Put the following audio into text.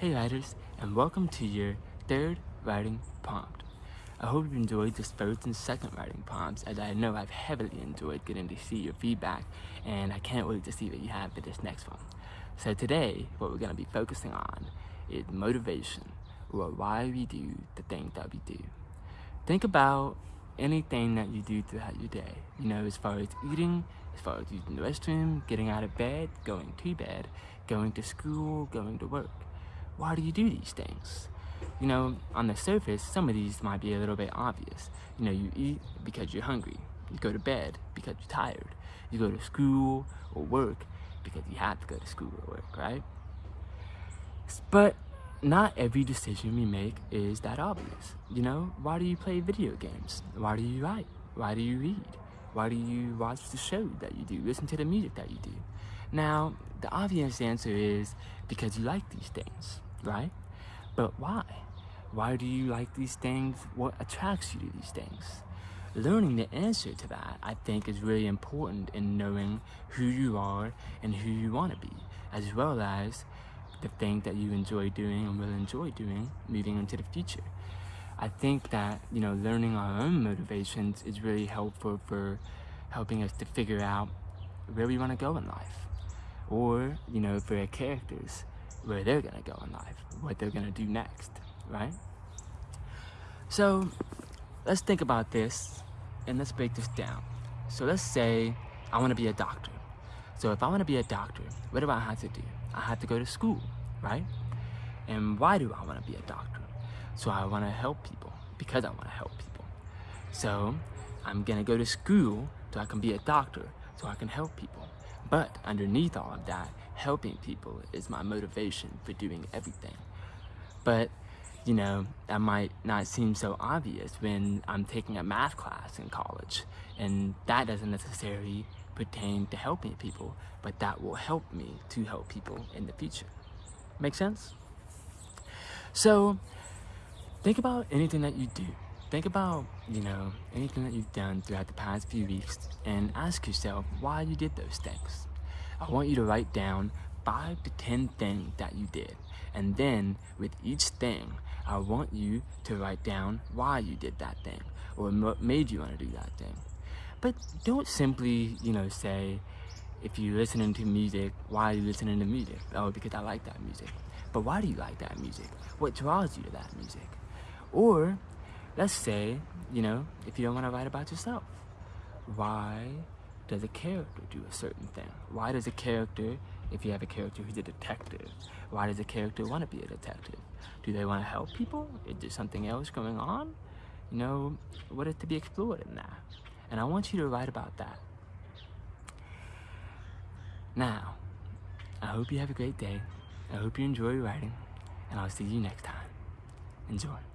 Hey writers, and welcome to your third writing prompt. I hope you enjoyed this first and second writing prompts as I know I've heavily enjoyed getting to see your feedback and I can't wait to see what you have for this next one. So today, what we're going to be focusing on is motivation or why we do the things that we do. Think about anything that you do throughout your day, you know, as far as eating, as far as using the restroom, getting out of bed, going to bed, going to school, going to work why do you do these things? You know, on the surface, some of these might be a little bit obvious. You know, you eat because you're hungry. You go to bed because you're tired. You go to school or work because you have to go to school or work, right? But not every decision we make is that obvious. You know, why do you play video games? Why do you write? Why do you read? Why do you watch the show that you do? Listen to the music that you do? Now, the obvious answer is because you like these things right? But why? Why do you like these things? What attracts you to these things? Learning the answer to that, I think, is really important in knowing who you are and who you want to be, as well as the thing that you enjoy doing and will enjoy doing moving into the future. I think that, you know, learning our own motivations is really helpful for helping us to figure out where we want to go in life. Or, you know, for our characters, where they're gonna go in life, what they're gonna do next, right? So let's think about this and let's break this down. So let's say I wanna be a doctor. So if I wanna be a doctor, what do I have to do? I have to go to school, right? And why do I wanna be a doctor? So I wanna help people because I wanna help people. So I'm gonna go to school so I can be a doctor so I can help people. But underneath all of that, helping people is my motivation for doing everything. But, you know, that might not seem so obvious when I'm taking a math class in college. And that doesn't necessarily pertain to helping people, but that will help me to help people in the future. Make sense? So, think about anything that you do. Think about, you know, anything that you've done throughout the past few weeks and ask yourself why you did those things. I want you to write down five to 10 things that you did. And then with each thing, I want you to write down why you did that thing or what made you want to do that thing. But don't simply, you know, say, if you're listening to music, why are you listening to music? Oh, because I like that music. But why do you like that music? What draws you to that music? Or, let's say, you know, if you don't want to write about yourself, why does a character do a certain thing? Why does a character, if you have a character who's a detective, why does a character want to be a detective? Do they want to help people? Is there something else going on? You know, what is to be explored in that? And I want you to write about that. Now, I hope you have a great day. I hope you enjoy writing, and I'll see you next time. Enjoy.